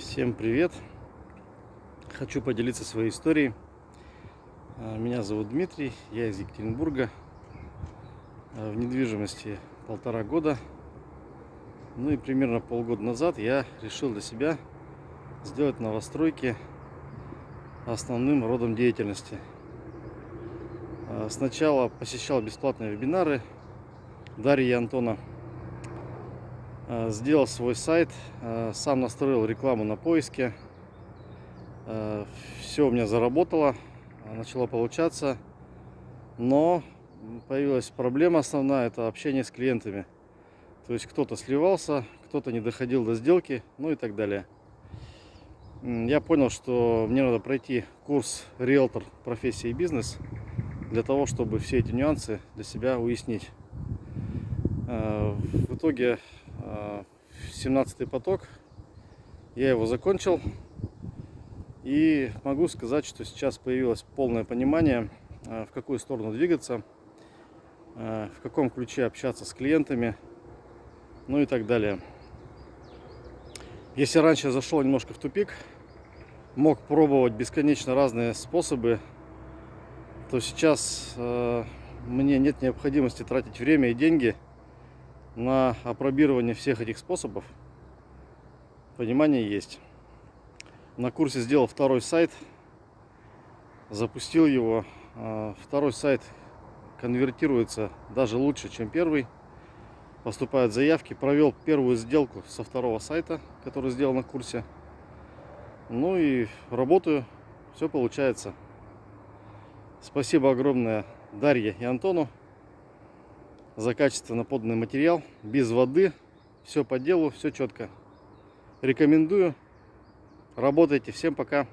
Всем привет! Хочу поделиться своей историей. А, Меня зовут Дмитрий, я из Екатеринбурга. А, В недвижимости полтора года. Ну и примерно полгода назад я решил для себя сделать новостройки основным родом деятельности. А, Сначала посещал бесплатные вебинары Дарьи и Антона. А, Сделал свой сайт, а, сам настроил рекламу на поиске. Все у меня заработало, начало получаться. Но появилась проблема основная, это общение с клиентами. То есть кто-то сливался, кто-то не доходил до сделки, ну и так далее. Я понял, что мне надо пройти курс риэлтор профессия и бизнес для того, чтобы все эти нюансы для себя уяснить. Э, В итоге 17 поток, я его закончил. И могу сказать, что сейчас появилось полное понимание, э, в какую сторону двигаться, э, в каком ключе общаться с клиентами, ну и так далее. Если раньше я зашел немножко в тупик, мог пробовать бесконечно разные способы, то сейчас э, мне нет необходимости тратить время и деньги на опробирование всех этих способов. Понимание есть. На курсе сделал второй сайт, запустил его. А, Второй сайт конвертируется даже лучше, чем первый. Поступают заявки. Провел первую сделку со второго сайта, который сделал на курсе. Ну и работаю. Все получается. Спасибо огромное Дарье и Антону за качественно поданный материал. Без воды. Все по делу, все четко. Рекомендую. Работайте. Всем пока.